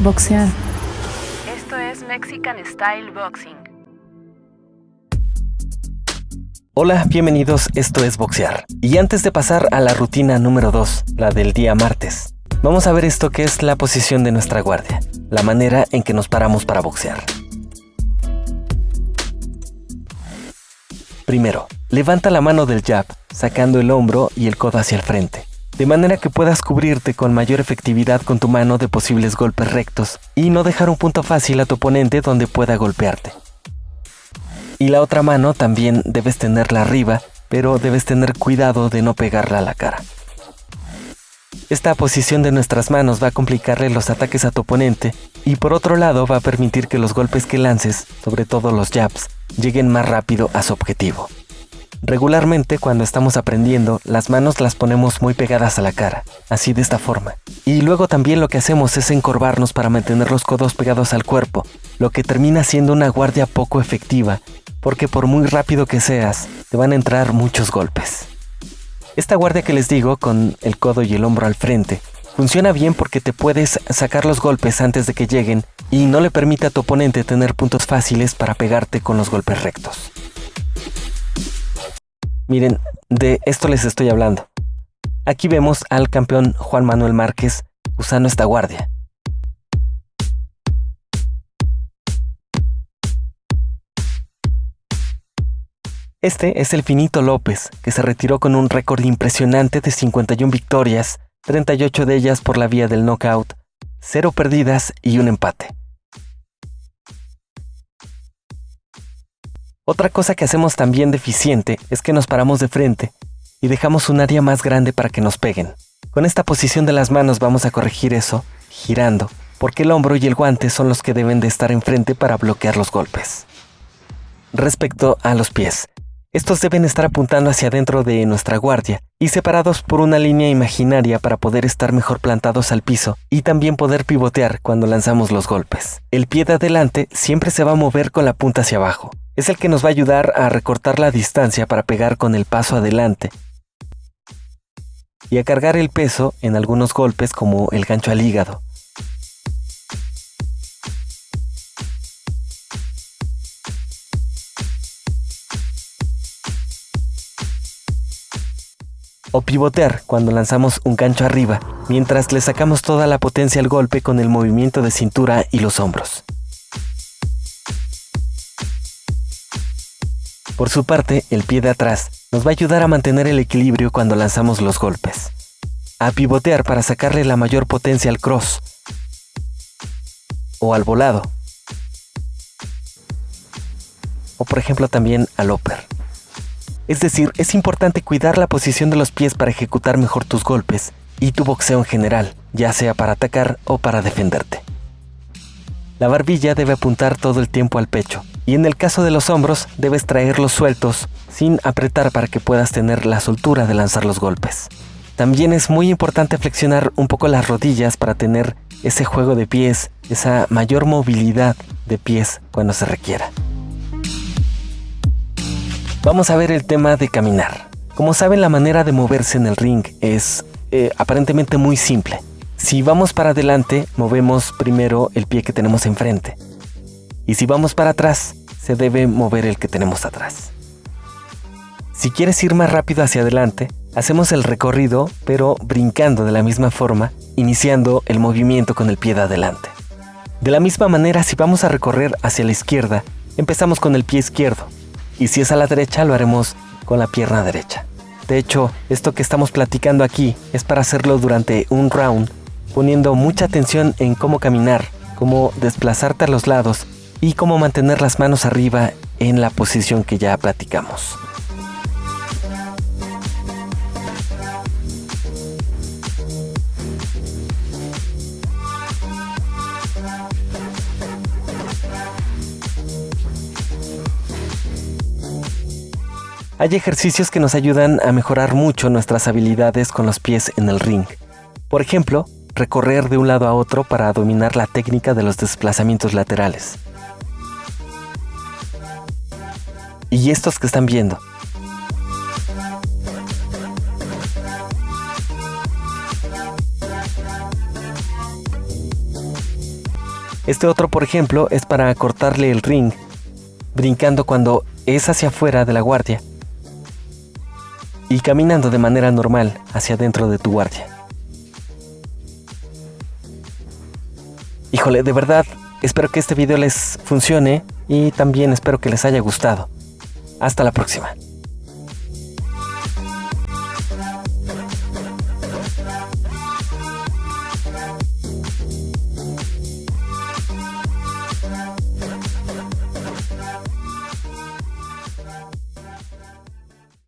Boxear. Esto es Mexican Style Boxing. Hola, bienvenidos, esto es Boxear. Y antes de pasar a la rutina número 2, la del día martes, vamos a ver esto que es la posición de nuestra guardia, la manera en que nos paramos para boxear. Primero, levanta la mano del jab, sacando el hombro y el codo hacia el frente de manera que puedas cubrirte con mayor efectividad con tu mano de posibles golpes rectos y no dejar un punto fácil a tu oponente donde pueda golpearte. Y la otra mano también debes tenerla arriba, pero debes tener cuidado de no pegarla a la cara. Esta posición de nuestras manos va a complicarle los ataques a tu oponente y por otro lado va a permitir que los golpes que lances, sobre todo los jabs, lleguen más rápido a su objetivo. Regularmente cuando estamos aprendiendo, las manos las ponemos muy pegadas a la cara, así de esta forma. Y luego también lo que hacemos es encorvarnos para mantener los codos pegados al cuerpo, lo que termina siendo una guardia poco efectiva, porque por muy rápido que seas, te van a entrar muchos golpes. Esta guardia que les digo, con el codo y el hombro al frente, funciona bien porque te puedes sacar los golpes antes de que lleguen y no le permite a tu oponente tener puntos fáciles para pegarte con los golpes rectos. Miren, de esto les estoy hablando. Aquí vemos al campeón Juan Manuel Márquez usando esta guardia. Este es el Finito López, que se retiró con un récord impresionante de 51 victorias, 38 de ellas por la vía del knockout, 0 perdidas y un empate. Otra cosa que hacemos también deficiente es que nos paramos de frente y dejamos un área más grande para que nos peguen. Con esta posición de las manos vamos a corregir eso, girando, porque el hombro y el guante son los que deben de estar enfrente para bloquear los golpes. Respecto a los pies, estos deben estar apuntando hacia adentro de nuestra guardia y separados por una línea imaginaria para poder estar mejor plantados al piso y también poder pivotear cuando lanzamos los golpes. El pie de adelante siempre se va a mover con la punta hacia abajo, es el que nos va a ayudar a recortar la distancia para pegar con el paso adelante y a cargar el peso en algunos golpes como el gancho al hígado. O pivotear cuando lanzamos un gancho arriba, mientras le sacamos toda la potencia al golpe con el movimiento de cintura y los hombros. Por su parte, el pie de atrás nos va a ayudar a mantener el equilibrio cuando lanzamos los golpes. A pivotear para sacarle la mayor potencia al cross. O al volado. O por ejemplo también al upper. Es decir, es importante cuidar la posición de los pies para ejecutar mejor tus golpes y tu boxeo en general, ya sea para atacar o para defenderte. La barbilla debe apuntar todo el tiempo al pecho, y en el caso de los hombros debes traerlos sueltos sin apretar para que puedas tener la soltura de lanzar los golpes. También es muy importante flexionar un poco las rodillas para tener ese juego de pies, esa mayor movilidad de pies cuando se requiera. Vamos a ver el tema de caminar. Como saben, la manera de moverse en el ring es eh, aparentemente muy simple. Si vamos para adelante, movemos primero el pie que tenemos enfrente. Y si vamos para atrás, se debe mover el que tenemos atrás. Si quieres ir más rápido hacia adelante, hacemos el recorrido, pero brincando de la misma forma, iniciando el movimiento con el pie de adelante. De la misma manera, si vamos a recorrer hacia la izquierda, empezamos con el pie izquierdo, y si es a la derecha, lo haremos con la pierna derecha. De hecho, esto que estamos platicando aquí es para hacerlo durante un round poniendo mucha atención en cómo caminar, cómo desplazarte a los lados y cómo mantener las manos arriba en la posición que ya platicamos. Hay ejercicios que nos ayudan a mejorar mucho nuestras habilidades con los pies en el ring. Por ejemplo, recorrer de un lado a otro para dominar la técnica de los desplazamientos laterales. Y estos que están viendo. Este otro, por ejemplo, es para cortarle el ring, brincando cuando es hacia afuera de la guardia y caminando de manera normal hacia dentro de tu guardia. Híjole, de verdad, espero que este video les funcione y también espero que les haya gustado. Hasta la próxima.